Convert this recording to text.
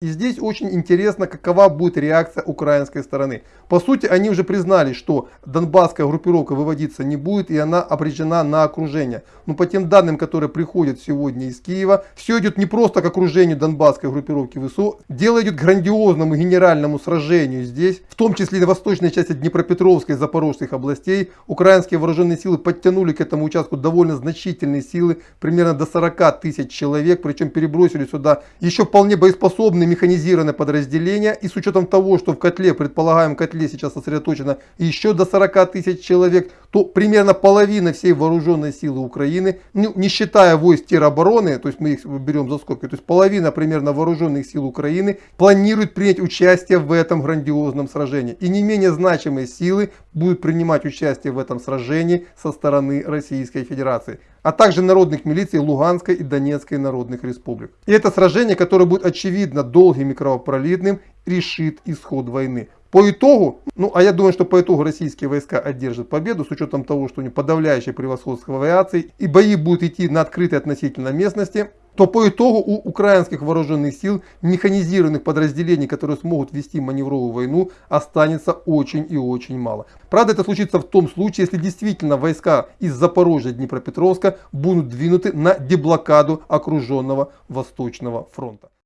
И здесь очень интересно, какова будет реакция украинской стороны. По сути, они уже признали, что донбасская группировка выводиться не будет, и она обречена на окружение. Но по тем данным, которые приходят сегодня из Киева, все идет не просто к окружению донбасской группировки ВСУ, дело идет к грандиозному генеральному сражению здесь, в том числе и на восточной части Днепропетровской и Запорожских областей. Украинские вооруженные силы подтянули к этому участку довольно значительные силы, примерно до 40 тысяч человек, причем перебросили сюда еще вполне боеспособные механизированное подразделение. И с учетом того, что в котле, предполагаем котле сейчас сосредоточено еще до 40 тысяч человек, то примерно половина всей вооруженной силы Украины, ну, не считая войск теробороны, то есть мы их берем за скобки, то есть половина примерно вооруженных сил Украины планирует принять участие в этом грандиозном сражении. И не менее значимые силы будут принимать участие в этом сражении со стороны Российской Федерации а также народных милиций Луганской и Донецкой народных республик. И это сражение, которое будет очевидно долгим и кровопролитным, решит исход войны. По итогу, ну а я думаю, что по итогу российские войска одержат победу с учетом того, что у них подавляющее превосходство в авиации и бои будут идти на открытой относительно местности, то по итогу у украинских вооруженных сил механизированных подразделений, которые смогут вести маневровую войну, останется очень и очень мало. Правда, это случится в том случае, если действительно войска из Запорожья Днепропетровска будут двинуты на деблокаду окруженного Восточного фронта.